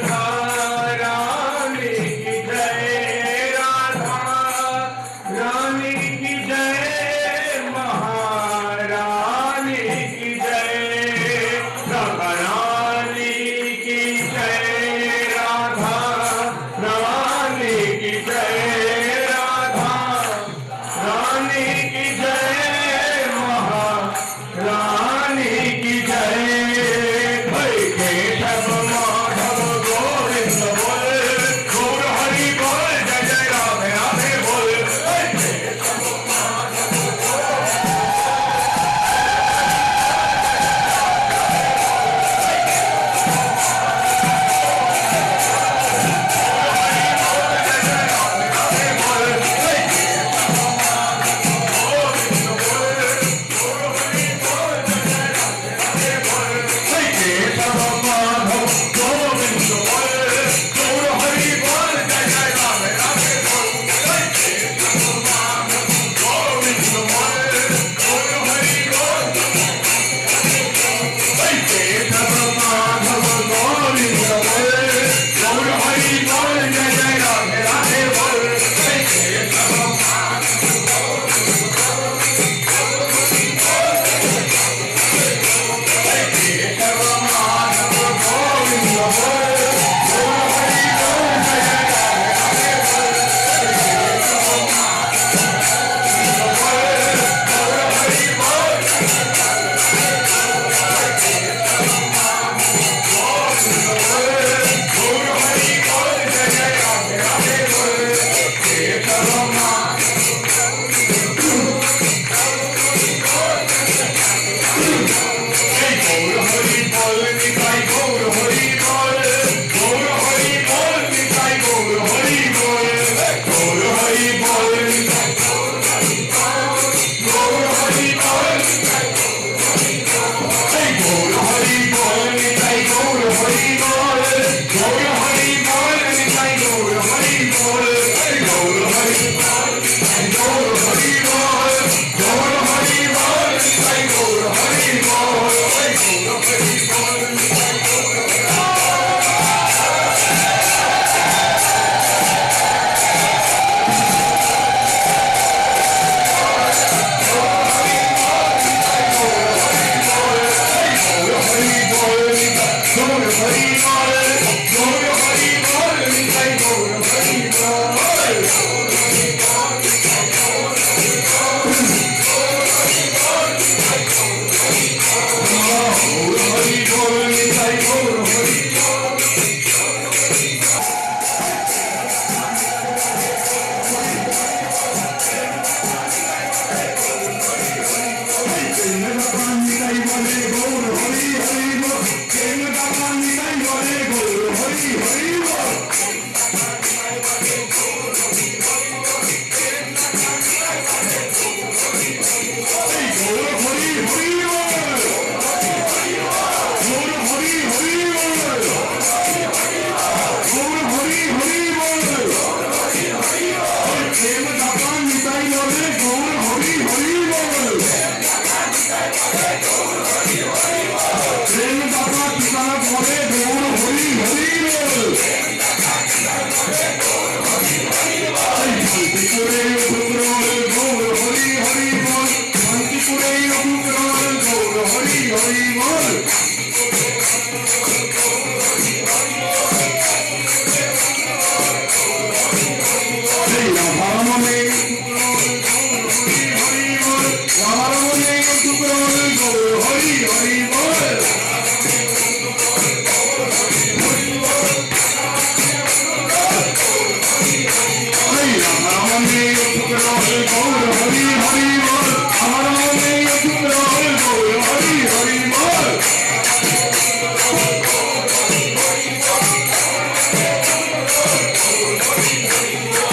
God. Hollywood. みんな。